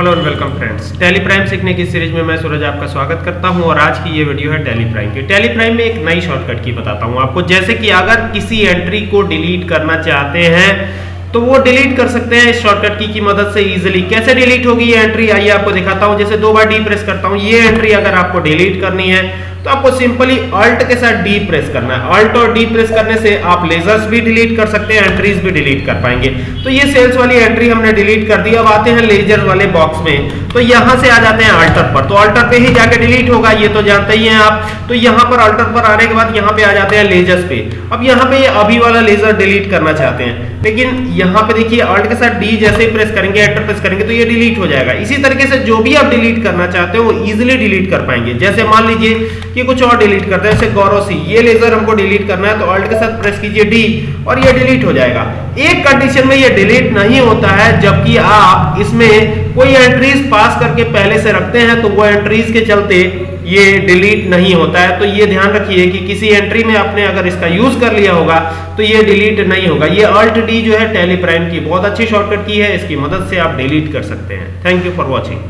Hello and welcome friends Tally Prime सीखने की series में मैं सूरज आपका स्वागत करता हूँ और आज की ये वीडियो है टेली प्राइम की। टेली प्राइम में एक नई शॉर्टकट की बताता हूँ आपको। जैसे कि अगर किसी एंट्री को डिलीट करना चाहते हैं तो वो डिलीट कर सकते हैं इस शॉर्टकट की, की मदद से इजिली कैसे डिलीट होगी ये एंट्री आइए आपको दिखाता हूँ। जैसे दो बार डी प्रेस करता हूँ। ये एंट्री अगर आपको डिलीट करनी है तो आपको सिंपली अल्ट के साथ डी प्रेस करना है। अल्ट और डी प्रेस करने से आप लेजर्स भी डिलीट कर सकते हैं, एंट्रीज भी डिलीट कर पाएँगे। तो ये सेल्स वाली एंट्री हमने डिलीट कर दी। अब आते हैं लेजर वाले बॉक्स में। तो यहाँ से आ जाते हैं अल्टर पर। तो अल्टर पे ही जाके डिलीट होगा, ये तो जानते ही हैं आप। तो यहाँ पर अल्टर पर आने के बाद यहाँ पे आ जाते हैं लेजर्स पे। अब यहाँ पे अभी वाला लेजर डिलीट करना चाहते हैं। लेकिन यहाँ पे देखिए, अल्ट के साथ डी जैसे ही प्रेस करेंगे, एंटर प्रेस करेंगे तो ये डिलीट हो जाएगा। इसी तरीके से जो भी आप डिलीट करना चाहते हो, वो इजीली डिलीट कर पाएँगे। जैसे मान लीजिए कि कुछ और डिलीट करते हैं, जैसे गौरव सी ये लेजर हमको डिलीट करना है तो अल्ट के साथ प्रेस कीजिए डी और ये डिलीट हो जाएगा। एक कंडीशन में ये डिलीट नहीं होता है, जबकि आप इसमें कोई एंट्रीज पास करके पहले से रखते हैं तो वो एंट्रीज के चलते ये डिलीट नहीं होता है। तो ये ध्यान रखिए कि किसी एंट्री में आपने अगर इसका यूज़ कर लिया होगा तो ये डिलीट नहीं होगा। ये अल्ट डी जो है टेलीप्राइम की बहुत अच्छी शॉर्टकट की है, इसकी मदद से आप डिलीट कर सकते हैं। Thank you for watching